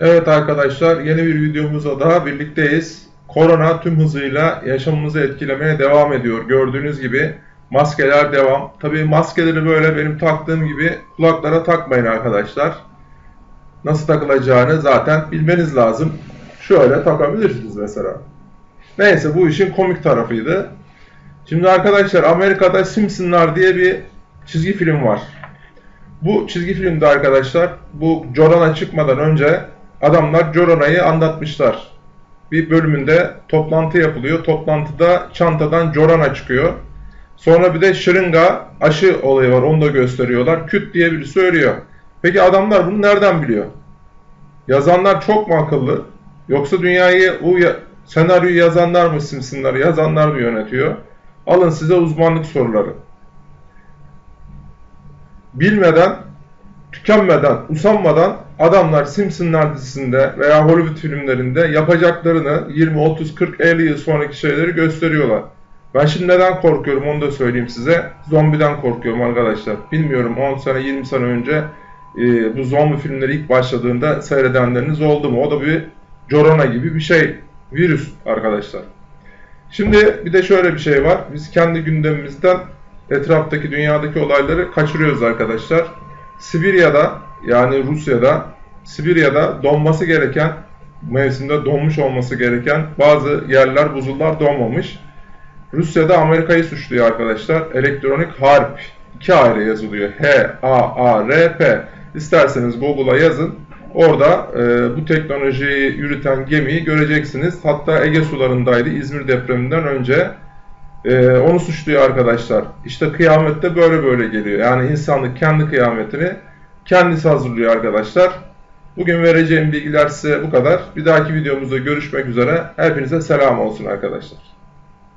Evet arkadaşlar yeni bir videomuzda daha birlikteyiz. Korona tüm hızıyla yaşamımızı etkilemeye devam ediyor. Gördüğünüz gibi maskeler devam. Tabii maskeleri böyle benim taktığım gibi kulaklara takmayın arkadaşlar. Nasıl takılacağını zaten bilmeniz lazım. Şöyle takabilirsiniz mesela. Neyse bu işin komik tarafıydı. Şimdi arkadaşlar Amerika'da Simpsonlar diye bir çizgi film var. Bu çizgi filmde arkadaşlar bu Jorana çıkmadan önce adamlar Jorana'yı anlatmışlar. Bir bölümünde toplantı yapılıyor. Toplantıda çantadan Jorana çıkıyor. Sonra bir de şırınga aşı olayı var. Onu da gösteriyorlar. Küt diye biri söylüyor. Peki adamlar bunu nereden biliyor? Yazanlar çok mu akıllı? Yoksa dünyayı ya- senaryoyu yazanlar mı Simpsonları yazanlar mı yönetiyor? Alın size uzmanlık soruları. Bilmeden, tükenmeden, usanmadan adamlar Simpsonlar dizisinde veya Hollywood filmlerinde yapacaklarını 20, 30, 40, 50 yıl sonraki şeyleri gösteriyorlar. Ben şimdi neden korkuyorum onu da söyleyeyim size. Zombiden korkuyorum arkadaşlar. Bilmiyorum 10 sene 20 sene önce e, bu zombi filmleri ilk başladığında seyredenleriniz oldu mu? O da bir corona gibi bir şey. Virüs arkadaşlar. Şimdi bir de şöyle bir şey var. Biz kendi gündemimizden etraftaki dünyadaki olayları kaçırıyoruz arkadaşlar. Sibirya'da yani Rusya'da Sibirya'da donması gereken mevsimde donmuş olması gereken bazı yerler buzullar donmamış. Rusya'da Amerika'yı suçluyor arkadaşlar. Elektronik harp. iki ayrı yazılıyor. H-A-A-R-P. İsterseniz Google'a yazın. Orada e, bu teknolojiyi yürüten gemiyi göreceksiniz. Hatta Ege sularındaydı İzmir depreminden önce. E, onu suçluyor arkadaşlar. İşte kıyamette böyle böyle geliyor. Yani insanlık kendi kıyametini kendisi hazırlıyor arkadaşlar. Bugün vereceğim bilgiler size bu kadar. Bir dahaki videomuzda görüşmek üzere. Hepinize selam olsun arkadaşlar.